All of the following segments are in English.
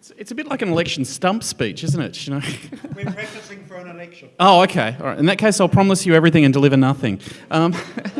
It's, it's a bit like an election stump speech, isn't it? You know. We're practicing for an election. Oh, okay. All right. In that case, I'll promise you everything and deliver nothing. Um,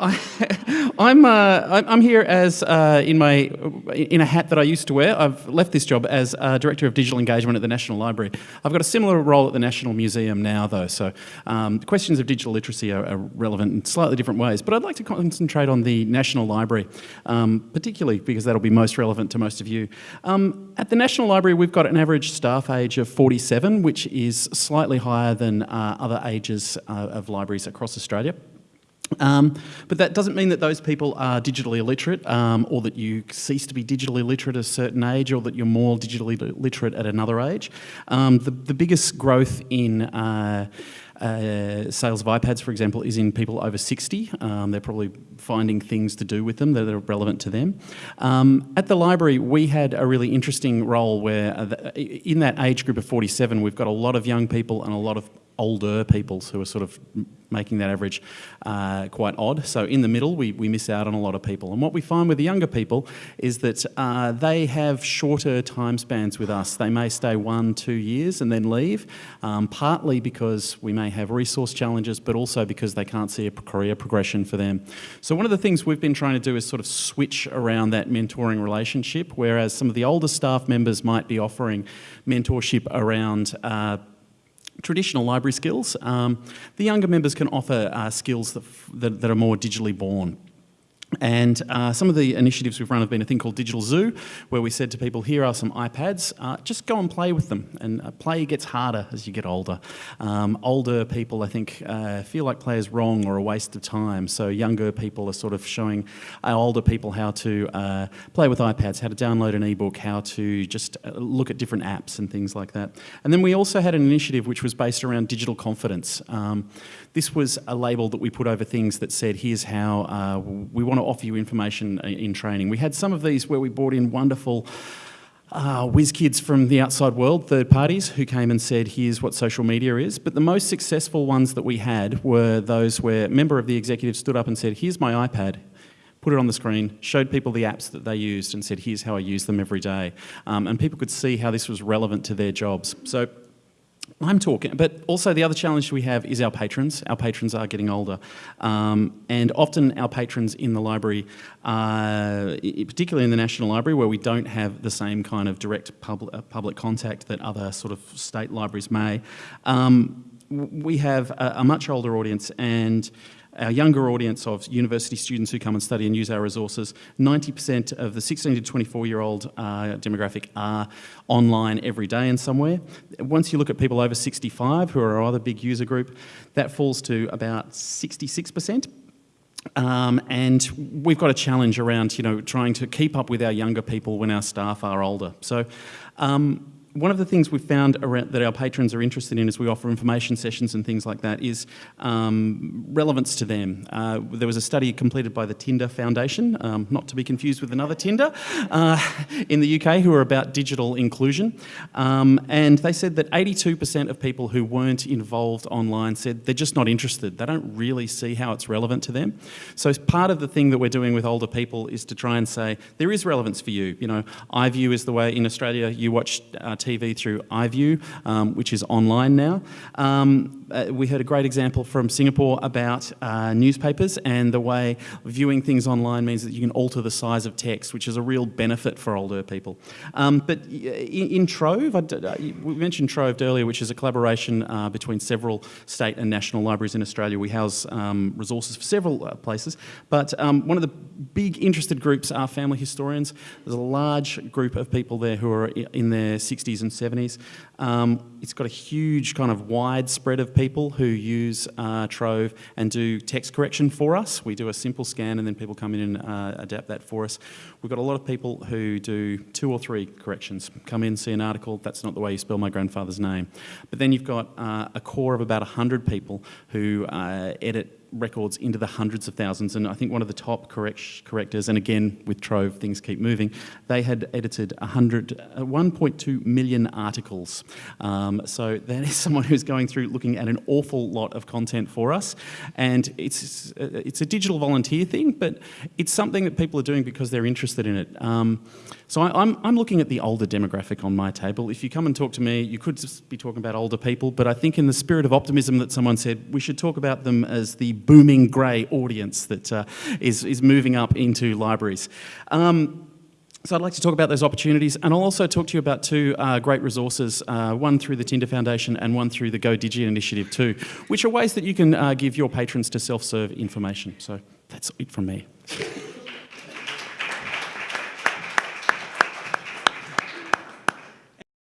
I, I'm, uh, I'm here as uh, in my in a hat that I used to wear. I've left this job as uh, director of digital engagement at the National Library. I've got a similar role at the National Museum now, though. So um, questions of digital literacy are, are, relevant in slightly different ways. But I'd like to concentrate on the National Library, um, particularly because that'll be most relevant to most of you. Um, at the National Library, we've got an average staff age of 47, which is slightly higher than uh, other ages uh, of libraries across Australia. Um, but that doesn't mean that those people are digitally illiterate um, or that you cease to be digitally literate at a certain age or that you're more digitally literate at another age. Um, the, the, biggest growth in uh, uh, sales of iPads, for example, is in people over 60. Um, they're probably finding things to do with them that are relevant to them. Um, at the library, we had a really interesting role where uh, in that age group of 47, we've got a lot of young people and a lot of older peoples who are sort of making that average uh, quite odd. So in the middle, we, we miss out on a lot of people. And what we find with the younger people is that uh, they have shorter time spans with us. They may stay one, two years and then leave, um, partly because we may have resource challenges, but also because they can't see a career progression for them. So one of the things we've been trying to do is sort of switch around that mentoring relationship, whereas some of the older staff members might be offering mentorship around uh, traditional library skills. Um, the younger members can offer uh, skills that, that, that, are more digitally born. And uh, some of the initiatives we've run have been a thing called Digital Zoo, where we said to people, here are some iPads, uh, just go and play with them. And uh, play gets harder as you get older. Um, older people, I think, uh, feel like play is wrong or a waste of time. So younger people are sort of showing older people how to uh, play with iPads, how to download an ebook, how to just uh, look at different apps and things like that. And then we also had an initiative which was based around digital confidence. Um, this was a label that we put over things that said, here's how we want to offer you information in training. We had some of these where we brought in wonderful uh, whiz kids from the outside world, third parties, who came and said, here's what social media is. But the most successful ones that we had were those where a member of the executive stood up and said, here's my iPad, put it on the screen, showed people the apps that they used and said, here's how I use them every day. Um, and people could see how this was relevant to their jobs. So I'm talking, but also the other challenge we have is our patrons. Our patrons are getting older. Um, and often our patrons in the library, uh, particularly in the National Library, where we don't have the same kind of direct pub uh, public contact that other sort of state libraries may, um, we have a, a much older audience and our younger audience of university students who come and study and use our resources, 90% of the 16 to 24 year old uh, demographic are online every day in somewhere. Once you look at people over 65 who are our other big user group, that falls to about 66%. Um, and we've got a challenge around, you know, trying to keep up with our younger people when our staff are older. So um, one of the things we've found that our patrons are interested in as we offer information sessions and things like that is um, relevance to them. Uh, there was a study completed by the Tinder Foundation, um, not to be confused with another Tinder, uh, in the UK who are about digital inclusion. Um, and they said that 82% of people who weren't involved online said they're just not interested. They don't really see how it's relevant to them. So part of the thing that we're doing with older people is to try and say, there is relevance for you. You know, iView is the way in Australia you watch uh, TV through iView, um, which is online now. Um, uh, we heard a great example from Singapore about uh, newspapers and the way viewing things online means that you can alter the size of text, which is a real benefit for older people. Um, but in, in Trove, I, uh, we mentioned Trove earlier, which is a collaboration uh, between several state and national libraries in Australia. We house um, resources for several uh, places, but um, one of the big interested groups are family historians. There's a large group of people there who are in their 60s and 70s. Um, it's got a huge kind of wide spread of people who use uh, Trove and do text correction for us. We do a simple scan and then people come in and uh, adapt that for us. We've got a lot of people who do two or three corrections. Come in, see an article, that's not the way you spell my grandfather's name. But then you've got uh, a core of about 100 people who uh, edit records into the hundreds of thousands. And I think one of the top correct, correctors, and again with Trove, things keep moving, they had edited 100, uh, 1.2 million articles. Um, so that is someone who's going through looking at an awful lot of content for us. And it's, uh, it's a digital volunteer thing, but it's something that people are doing because they're interested in it. Um, so I, I'm, I'm looking at the older demographic on my table. If you come and talk to me, you could just be talking about older people, but I think in the spirit of optimism that someone said, we should talk about them as the booming grey audience that uh, is is moving up into libraries. Um, so I'd like to talk about those opportunities, and I'll also talk to you about two uh, great resources, uh, one through the Tinder Foundation and one through the Go Digi initiative too, which are ways that you can uh, give your patrons to self-serve information. So that's it from me.